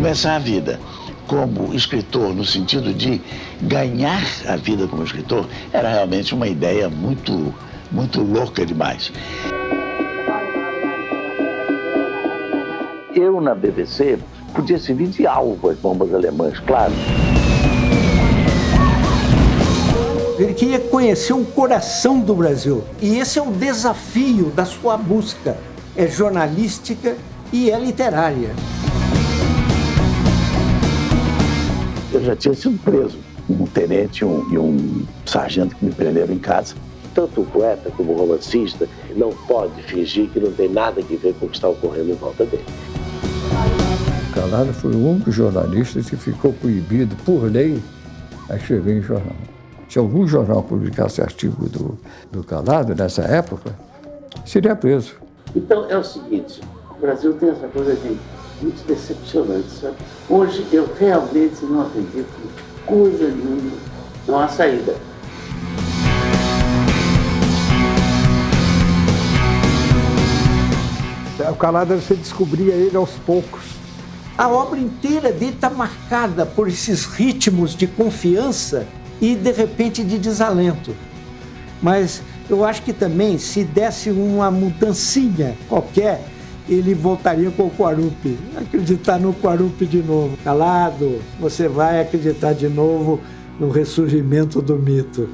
Começar a vida como escritor, no sentido de ganhar a vida como escritor, era realmente uma ideia muito, muito louca demais. Eu, na BBC, podia servir de alvo às bombas alemãs, claro. Ele queria conhecer o coração do Brasil. E esse é o desafio da sua busca. É jornalística e é literária. Eu já tinha sido preso. Um tenente um, e um sargento que me prenderam em casa. Tanto o poeta como o romancista não pode fingir que não tem nada a ver com o que está ocorrendo em volta dele. Calado foi o único jornalista que ficou proibido, por lei, a escrever em jornal. Se algum jornal publicasse artigo do, do Calado, nessa época, seria preso. Então é o seguinte, o Brasil tem essa coisa de muito decepcionante, sabe? Hoje eu realmente não acredito em coisa nenhuma, não há saída. O Calada você descobria ele aos poucos. A obra inteira dele está marcada por esses ritmos de confiança e, de repente, de desalento. Mas eu acho que também, se desse uma mudancinha qualquer, ele voltaria com o Quarupi. Acreditar no Quarupi de novo. Calado, você vai acreditar de novo no ressurgimento do mito.